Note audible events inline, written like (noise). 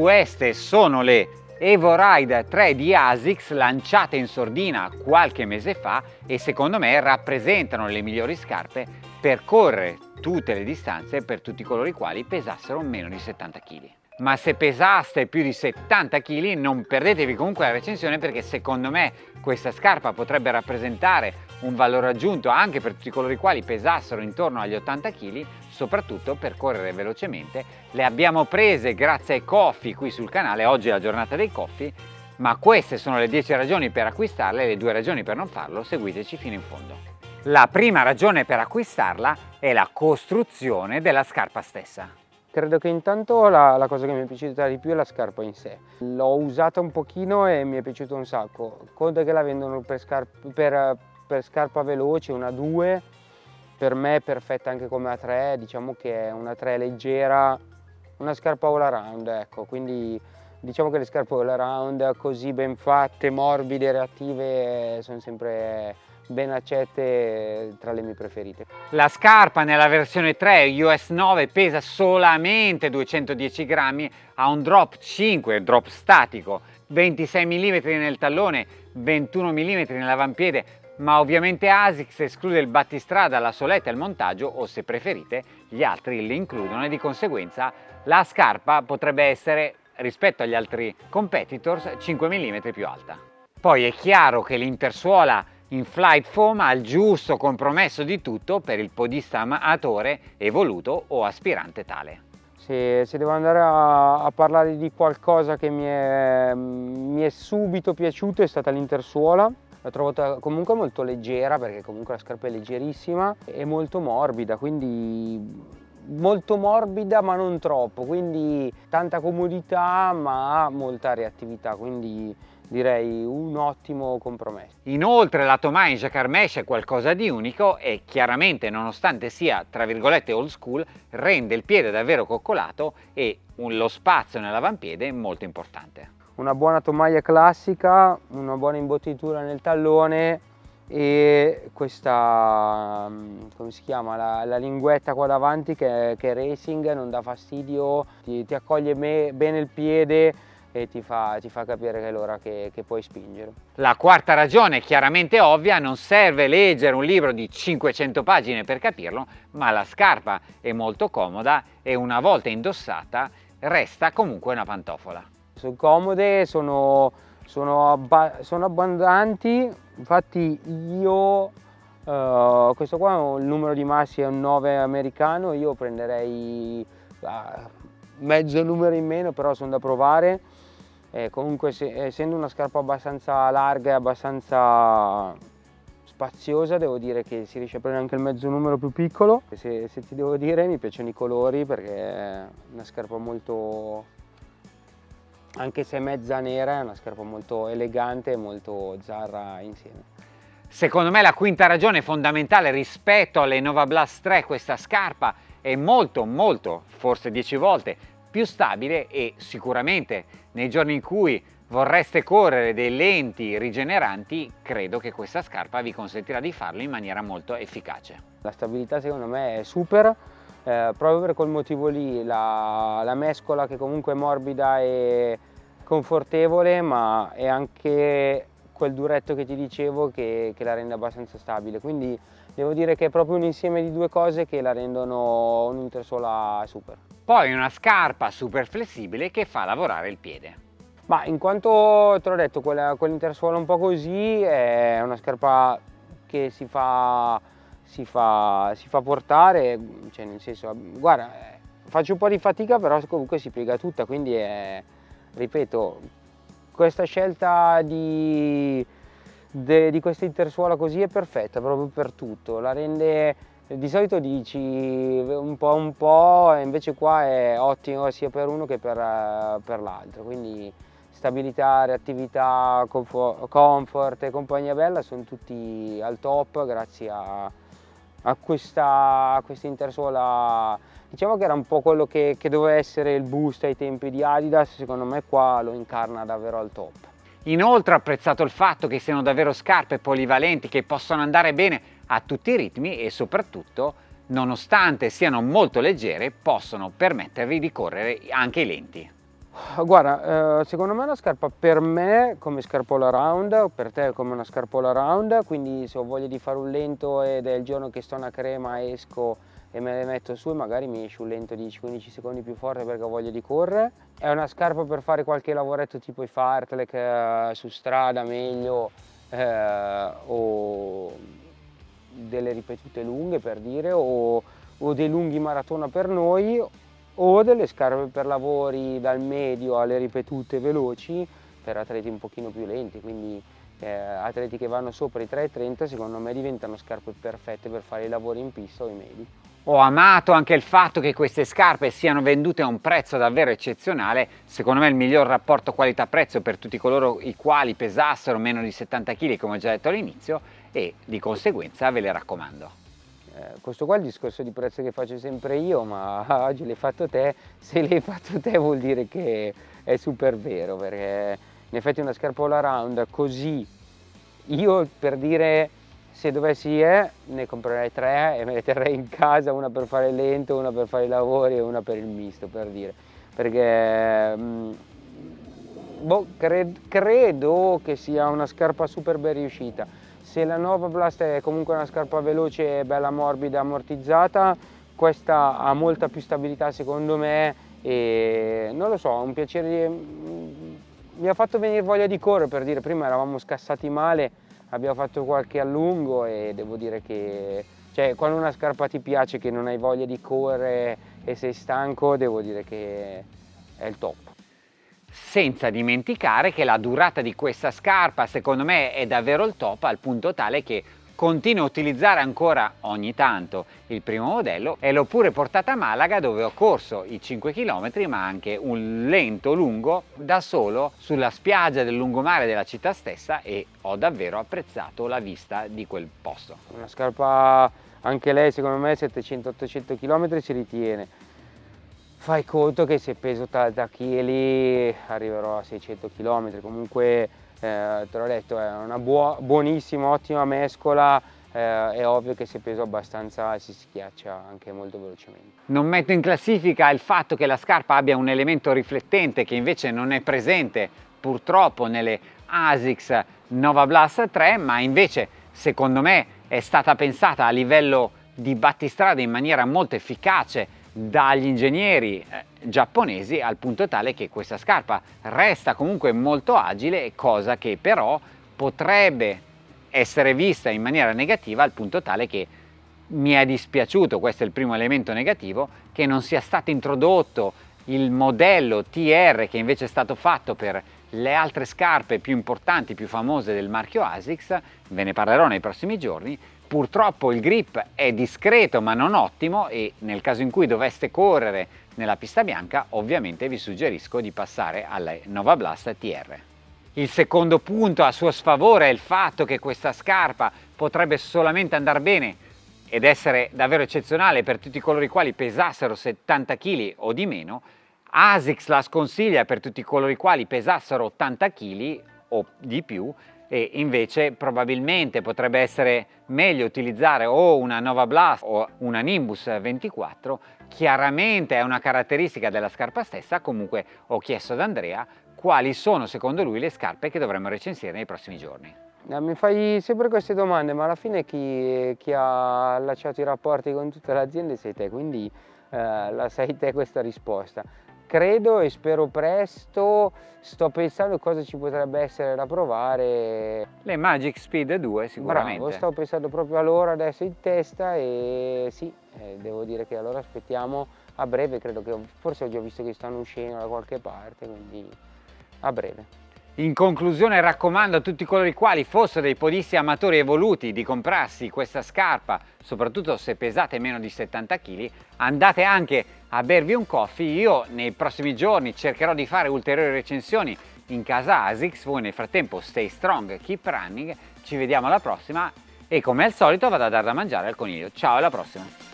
Queste sono le Evo Ride 3 di ASICS lanciate in sordina qualche mese fa e secondo me rappresentano le migliori scarpe per correre tutte le distanze per tutti coloro i quali pesassero meno di 70 kg ma se pesaste più di 70 kg non perdetevi comunque la recensione perché secondo me questa scarpa potrebbe rappresentare un valore aggiunto anche per tutti coloro i quali pesassero intorno agli 80 kg soprattutto per correre velocemente le abbiamo prese grazie ai coffee qui sul canale oggi è la giornata dei coffee ma queste sono le 10 ragioni per acquistarle e le due ragioni per non farlo seguiteci fino in fondo la prima ragione per acquistarla è la costruzione della scarpa stessa Credo che intanto la, la, cosa che mi è piaciuta di più è la scarpa in sé. L'ho usata un pochino e mi è piaciuto un sacco. Conta che la vendono per, scarpa, per, per scarpa veloce, una 2, per me è perfetta anche come a 3, diciamo che è una 3 leggera, una scarpa all around, ecco, quindi diciamo che le scarpe all around così ben fatte, morbide, reattive sono sempre ben accette tra le mie preferite. La scarpa nella versione 3 US 9 pesa solamente 210 grammi, ha un drop 5, drop statico, 26 mm nel tallone, 21 mm nell'avampiede, ma ovviamente ASICS esclude il battistrada, la soletta e il montaggio o se preferite gli altri li includono e di conseguenza la scarpa potrebbe essere rispetto agli altri competitors 5 mm più alta. Poi è chiaro che l'intersuola in flight foam ha il giusto compromesso di tutto per il podista amatore evoluto o aspirante tale. Se, se devo andare a, a, parlare di qualcosa che mi è, mi è subito piaciuto è stata l'intersuola l'ho trovata comunque molto leggera perché comunque la scarpa è leggerissima e molto morbida quindi molto morbida ma non troppo quindi tanta comodità ma molta reattività quindi direi un ottimo compromesso. Inoltre la Tomai in Mesh è qualcosa di unico e chiaramente nonostante sia tra virgolette old school rende il piede davvero coccolato e lo spazio nell'avampiede molto importante. Una buona tomaia classica, una buona imbottitura nel tallone e questa, mm, come si chiama, la, la linguetta qua davanti che, che, è racing, non dà fastidio, ti, ti accoglie me, bene il piede, e ti fa, ti fa capire che è l'ora che, che, puoi spingere. La quarta ragione chiaramente ovvia, non serve leggere un libro di 500 pagine per capirlo, ma la scarpa è molto comoda e una volta indossata resta comunque una pantofola. Sono comode, sono, sono, abba sono abbondanti, infatti io Uh, questo qua il numero di massi è un 9 americano, io prenderei uh, mezzo numero in meno, però sono da provare. Eh, comunque se, essendo una scarpa abbastanza larga e abbastanza spaziosa devo dire che si riesce a prendere anche il mezzo numero più piccolo. Se, se ti devo dire mi piacciono i colori perché è una scarpa molto anche se è mezza nera è una scarpa molto elegante e molto zarra insieme Secondo me la quinta ragione fondamentale rispetto alle Nova Blast 3 questa scarpa è molto molto, forse 10 volte, più stabile e sicuramente nei giorni in cui vorreste correre dei lenti rigeneranti, credo che questa scarpa vi consentirà di farlo in maniera molto efficace. La stabilità secondo me è super, eh, proprio per quel motivo lì, la, la mescola che comunque è morbida e confortevole, ma è anche quel duretto che ti dicevo che, che la rende abbastanza stabile. Quindi devo dire che è proprio un insieme di due cose che la rendono un'intersola super. Poi una scarpa super flessibile che fa lavorare il piede. Ma in quanto te l'ho detto, quell'intersuola un po' così è una scarpa che si fa, si fa, si fa portare, cioè nel senso, guarda, faccio un po' di fatica però comunque si piega tutta, quindi è, ripeto, questa scelta di, di questa intersuola così è perfetta proprio per tutto, la rende di solito dici un po' un po' e invece qua è ottimo sia per uno che per, per l'altro, quindi stabilità, reattività, comfort e compagnia bella sono tutti al top grazie a, a questa, a questa intersuola diciamo che era un po' quello che, che doveva essere il boost ai tempi di Adidas secondo me qua lo incarna davvero al top inoltre ho apprezzato il fatto che siano davvero scarpe polivalenti che possono andare bene a tutti i ritmi e soprattutto, nonostante siano molto leggere, possono permettervi di correre anche i lenti. Guarda, eh, secondo me è una scarpa per me come scarpa all around, per te come una scarpa all around, quindi se ho voglia di fare un lento ed è il giorno che sto una crema esco e me le metto su e magari mi esce un lento 10-15 secondi più forte perché ho voglia di correre. È una scarpa per fare qualche lavoretto tipo i fartlek eh, su strada meglio eh, o delle ripetute lunghe per dire o, o dei lunghi maratona per noi o delle scarpe per lavori dal medio alle ripetute veloci per atleti un pochino più lenti, quindi eh, atleti che vanno sopra i 3,30 secondo me diventano scarpe perfette per fare i lavori in pista o i medi. Ho amato anche il fatto che queste scarpe siano vendute a un prezzo davvero eccezionale, secondo me il miglior rapporto qualità-prezzo per tutti coloro i quali pesassero meno di 70 kg come ho già detto all'inizio e di conseguenza ve le raccomando. Eh, questo qua è il discorso di prezzo che faccio sempre io, ma (laughs) oggi l'hai fatto te, se l'hai fatto te vuol dire che è super vero, perché in effetti una scarpa all around così, io per dire se dovessi eh, ne comprerei tre e me le terrei in casa, una per fare lento, una per fare i lavori e una per il misto, per dire, perché mm, boh, cred credo che sia una scarpa super ben riuscita se la Nova Blast è comunque una scarpa veloce, bella morbida, ammortizzata, questa ha molta più stabilità secondo me e non lo so, un piacere, mi ha fatto venire voglia di correre per dire, prima eravamo scassati male, abbiamo fatto qualche allungo e devo dire che cioè, quando una scarpa ti piace che non hai voglia di correre e sei stanco, devo dire che è il top senza dimenticare che la durata di questa scarpa secondo me è davvero il top al punto tale che continuo a utilizzare ancora ogni tanto il primo modello e l'ho pure portata a Malaga dove ho corso i 5 km ma anche un lento lungo da solo sulla spiaggia del lungomare della città stessa e ho davvero apprezzato la vista di quel posto. Una scarpa anche lei secondo me 700-800 km si ritiene fai conto che se peso 80 kg arriverò a 600 km, comunque eh, te l'ho detto è una buo buonissima, ottima mescola, eh, è ovvio che se peso abbastanza si schiaccia anche molto velocemente. Non metto in classifica il fatto che la scarpa abbia un elemento riflettente che invece non è presente purtroppo nelle ASICS Nova Blast 3, ma invece secondo me è stata pensata a livello di battistrada in maniera molto efficace dagli ingegneri eh, giapponesi al punto tale che questa scarpa resta comunque molto agile, cosa che però potrebbe essere vista in maniera negativa al punto tale che mi è dispiaciuto, questo è il primo elemento negativo, che non sia stato introdotto il modello TR che invece è stato fatto per le altre scarpe più importanti, più famose del marchio ASICS, ve ne parlerò nei prossimi giorni, Purtroppo il grip è discreto ma non ottimo e nel caso in cui doveste correre nella pista bianca ovviamente vi suggerisco di passare alla Nova Blast TR. Il secondo punto a suo sfavore è il fatto che questa scarpa potrebbe solamente andare bene ed essere davvero eccezionale per tutti coloro i quali pesassero 70 kg o di meno. ASICS la sconsiglia per tutti coloro i quali pesassero 80 kg o di più e invece probabilmente potrebbe essere meglio utilizzare o una Nova Blast o una Nimbus 24 chiaramente è una caratteristica della scarpa stessa. Comunque ho chiesto ad Andrea quali sono secondo lui le scarpe che dovremmo recensire nei prossimi giorni. Eh, mi fai sempre queste domande ma alla fine chi, chi ha allacciato i rapporti con tutte le aziende sei te quindi eh, la sai te questa risposta credo e spero presto, sto pensando cosa ci potrebbe essere da provare. Le Magic Speed 2 sicuramente. Bravo, sto pensando proprio a loro adesso in testa e sì, eh, devo dire che allora aspettiamo a breve, credo che forse ho già visto che stanno uscendo da qualche parte, quindi a breve. In conclusione raccomando a tutti coloro i quali fossero dei podisti amatori evoluti di comprarsi questa scarpa, soprattutto se pesate meno di 70 kg, andate anche a bervi un coffee. Io nei prossimi giorni cercherò di fare ulteriori recensioni in casa ASICS, voi nel frattempo stay strong, keep running, ci vediamo alla prossima e come al solito vado a dare da mangiare al coniglio. Ciao alla prossima!